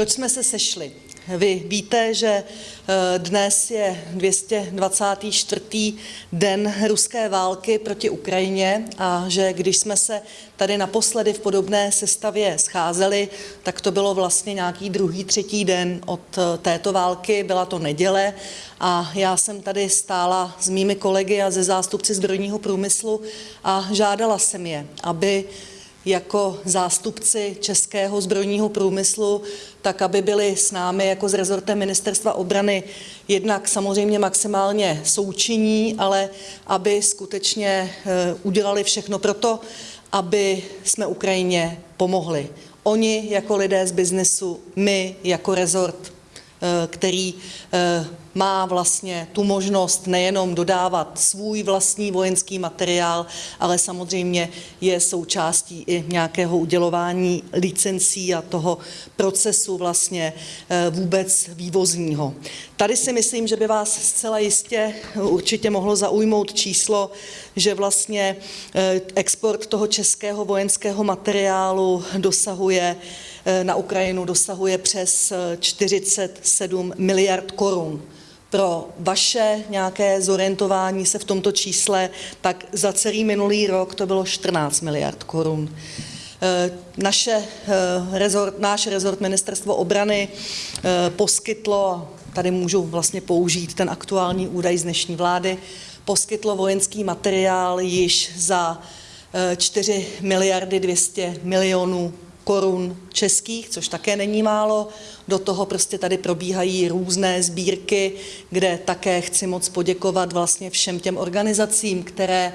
proč jsme se sešli? Vy víte, že eh, dnes je 224. den ruské války proti Ukrajině a že když jsme se tady naposledy v podobné sestavě scházeli, tak to bylo vlastně nějaký druhý, třetí den od eh, této války, byla to neděle a já jsem tady stála s mými kolegy a ze zástupci zbrojního průmyslu a žádala jsem je, aby jako zástupci českého zbrojního průmyslu, tak aby byli s námi jako s rezortem Ministerstva obrany jednak samozřejmě maximálně součinní, ale aby skutečně eh, udělali všechno pro to, aby jsme Ukrajině pomohli. Oni jako lidé z biznesu, my jako rezort, který eh, má vlastně tu možnost nejenom dodávat svůj vlastní vojenský materiál, ale samozřejmě je součástí i nějakého udělování licencí a toho procesu vlastně eh, vůbec vývozního. Tady si myslím, že by vás zcela jistě určitě mohlo zaujmout číslo, že vlastně eh, export toho českého vojenského materiálu dosahuje eh, na Ukrajinu dosahuje přes 47 miliard korun pro vaše nějaké zorientování se v tomto čísle, tak za celý minulý rok to bylo 14 miliard korun. Eh, naše eh, rezort, náš rezort Ministerstvo obrany eh, poskytlo, tady můžu vlastně použít ten aktuální údaj z dnešní vlády, poskytlo vojenský materiál již za 4 miliardy 200 milionů korun českých, což také není málo. Do toho prostě tady probíhají různé sbírky, kde také chci moc poděkovat vlastně všem těm organizacím, které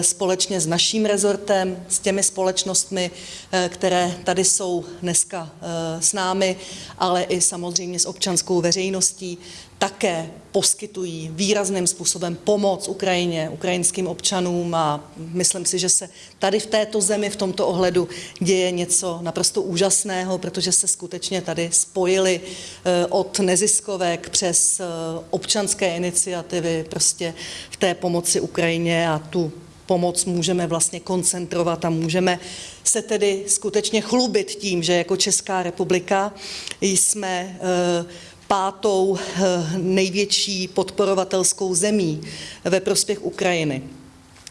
společně s naším rezortem, s těmi společnostmi, eh, které tady jsou dneska eh, s námi, ale i samozřejmě s občanskou veřejností, také poskytují výrazným způsobem pomoc Ukrajině, ukrajinským občanům a myslím si, že se tady v této zemi v tomto ohledu děje něco naprosto úžasného, protože se skutečně tady spojili eh, od neziskovek přes eh, občanské iniciativy prostě v té pomoci Ukrajině a tu pomoc můžeme vlastně koncentrovat a můžeme se tedy skutečně chlubit tím, že jako Česká republika jsme eh, pátou eh, největší podporovatelskou zemí ve prospěch Ukrajiny.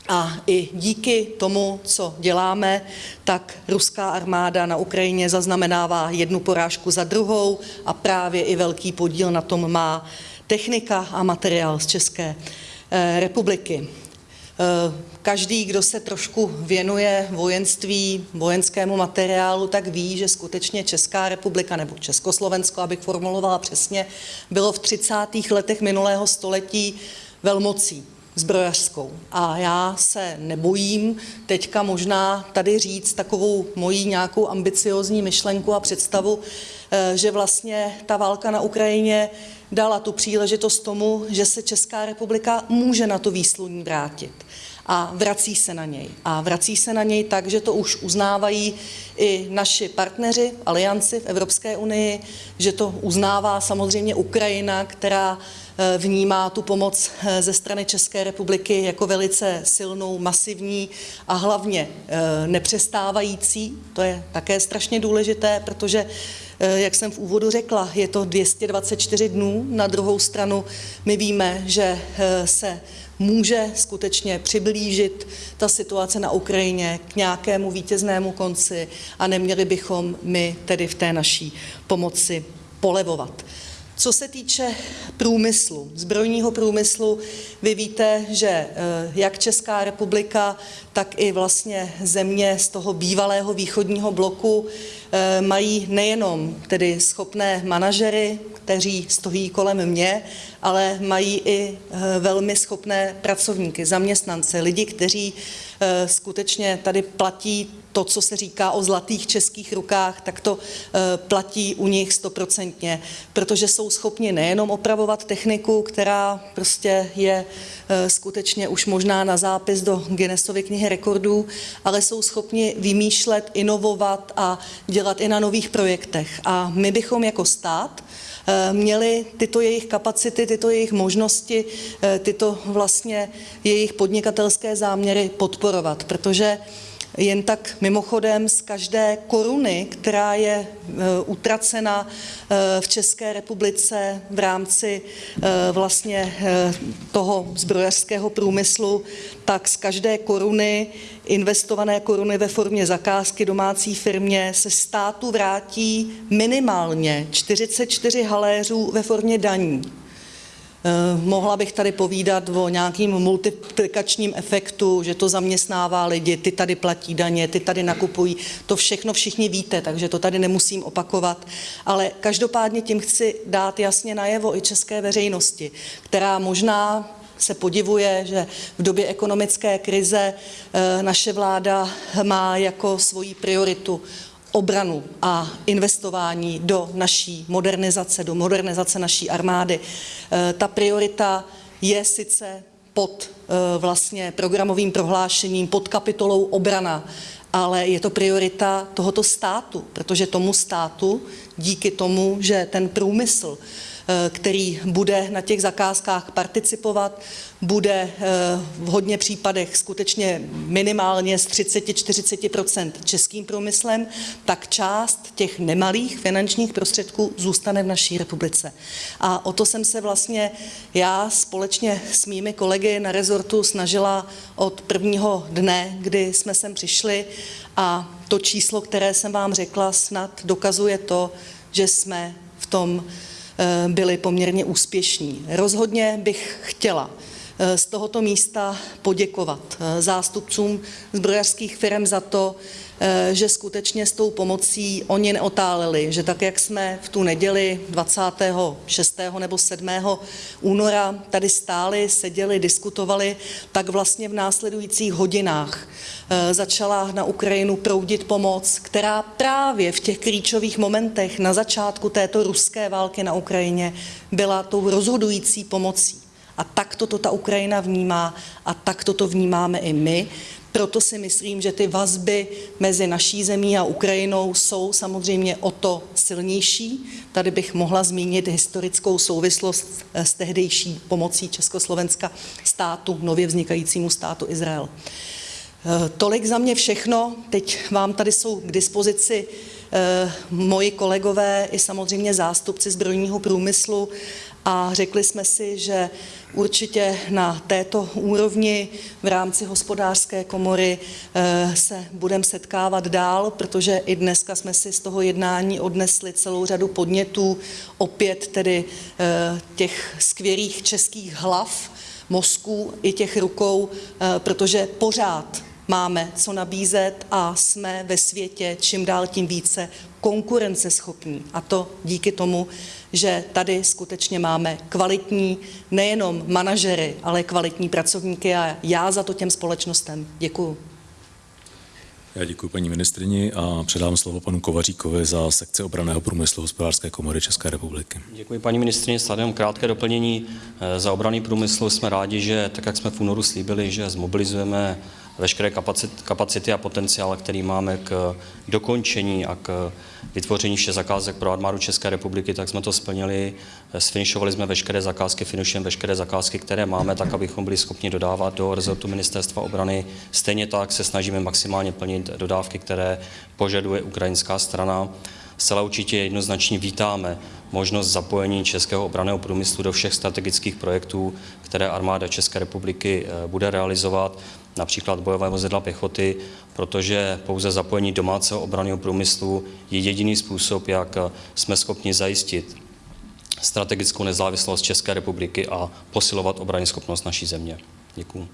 A i díky tomu, co děláme, tak ruská armáda na Ukrajině zaznamenává jednu porážku za druhou a právě i velký podíl na tom má technika a materiál z České eh, republiky. Eh, každý, kdo se trošku věnuje vojenství, vojenskému materiálu, tak ví, že skutečně Česká republika nebo Československo, abych formulovala přesně, bylo v 30. letech minulého století velmocí zbrojařskou. A já se nebojím teďka možná tady říct takovou mojí nějakou ambiciozní myšlenku a představu, eh, že vlastně ta válka na Ukrajině dala tu příležitost tomu, že se Česká republika může na to výsluní vrátit a vrací se na něj. A vrací se na něj tak, že to už uznávají i naši partneři, alianci v Evropské unii, že to uznává samozřejmě Ukrajina, která vnímá tu pomoc eh, ze strany České republiky jako velice silnou, masivní a hlavně eh, nepřestávající. To je také strašně důležité, protože jak jsem v úvodu řekla, je to 224 dnů. Na druhou stranu my víme, že se může skutečně přiblížit ta situace na Ukrajině k nějakému vítěznému konci a neměli bychom my tedy v té naší pomoci polevovat. Co se týče průmyslu, zbrojního průmyslu, vy víte, že eh, jak Česká republika, tak i vlastně země z toho bývalého východního bloku eh, mají nejenom tedy schopné manažery, kteří stojí kolem mě, ale mají i eh, velmi schopné pracovníky, zaměstnance, lidi, kteří skutečně tady platí to, co se říká o zlatých českých rukách, tak to eh, platí u nich stoprocentně, protože jsou schopni nejenom opravovat techniku, která prostě je eh, skutečně už možná na zápis do Guinnessovy knihy rekordů, ale jsou schopni vymýšlet, inovovat a dělat i na nových projektech. A my bychom jako stát Eh, měli tyto jejich kapacity, tyto jejich možnosti, eh, tyto vlastně jejich podnikatelské záměry podporovat, protože Jen tak mimochodem z každé koruny, která je utracena v České republice v rámci vlastně toho zbrojařského průmyslu, tak z každé koruny, investované koruny ve formě zakázky domácí firmě, se státu vrátí minimálně 44 haléřů ve formě daní. Eh, mohla bych tady povídat o nějakým multiplikačním efektu, že to zaměstnává lidi, ty tady platí daně, ty tady nakupují. To všechno všichni víte, takže to tady nemusím opakovat. Ale každopádně tím chci dát jasně najevo i české veřejnosti, která možná se podivuje, že v době ekonomické krize eh, naše vláda má jako svoji prioritu obranu a investování do naší modernizace, do modernizace naší armády. Eh, ta priorita je sice pod eh, vlastně programovým prohlášením, pod kapitolou obrana, ale je to priorita tohoto státu, protože tomu státu díky tomu, že ten průmysl který bude na těch zakázkách participovat, bude eh, v hodně případech skutečně minimálně z 30-40% českým průmyslem, tak část těch nemalých finančních prostředků zůstane v naší republice. A o to jsem se vlastně já společně s mými kolegy na rezortu snažila od prvního dne, kdy jsme sem přišli a to číslo, které jsem vám řekla, snad dokazuje to, že jsme v tom Eh, byli poměrně úspěšní. Rozhodně bych chtěla eh, z tohoto místa poděkovat eh, zástupcům zbrojařských firm za to, že skutečně s tou pomocí oni neotáleli, že tak, jak jsme v tu neděli 26. nebo 7. února tady stáli, seděli, diskutovali, tak vlastně v následujících hodinách začala na Ukrajinu proudit pomoc, která právě v těch klíčových momentech na začátku této ruské války na Ukrajině byla tou rozhodující pomocí. A tak toto ta Ukrajina vnímá a tak toto vnímáme i my. Proto si myslím, že ty vazby mezi naší zemí a Ukrajinou jsou samozřejmě o to silnější. Tady bych mohla zmínit historickou souvislost s tehdejší pomocí Československa státu, nově vznikajícímu státu Izrael. Eh, tolik za mě všechno. Teď vám tady jsou k dispozici eh, moji kolegové i samozřejmě zástupci zbrojního průmyslu a řekli jsme si, že určitě na této úrovni v rámci hospodářské komory eh, se budeme setkávat dál, protože i dneska jsme si z toho jednání odnesli celou řadu podnětů, opět tedy těch skvělých českých hlav, mozků i těch rukou, protože pořád máme co nabízet a jsme ve světě čím dál tím více konkurenceschopní. A to díky tomu, že tady skutečně máme kvalitní nejenom manažery, ale kvalitní pracovníky a já za to těm společnostem děkuju. Já děkuji paní ministrini a předám slovo panu Kovaříkovi za sekci obraného průmyslu hospodářské komory České republiky. Děkuji paní ministrině. Sledem krátké doplnění. Eh, za obraný průmysl jsme rádi, že tak, jak jsme v únoru slíbili, že zmobilizujeme veškeré kapacity a potenciál, který máme k dokončení a k vytvoření všech zakázek pro armádu České republiky, tak jsme to splnili. Sfinišovali jsme veškeré zakázky, finišujeme veškeré zakázky, které máme, tak abychom byli schopni dodávat do rezortu ministerstva obrany. Stejně tak se snažíme maximálně plnit dodávky, které požaduje ukrajinská strana. Zcela určitě jednoznačně vítáme možnost zapojení českého obraného průmyslu do všech strategických projektů, které armáda České republiky eh, bude realizovat například bojové vozidla pěchoty, protože pouze zapojení domácího obraného průmyslu je jediný způsob, jak jsme schopni zajistit strategickou nezávislost České republiky a posilovat obrany schopnost naší země. Děkuji.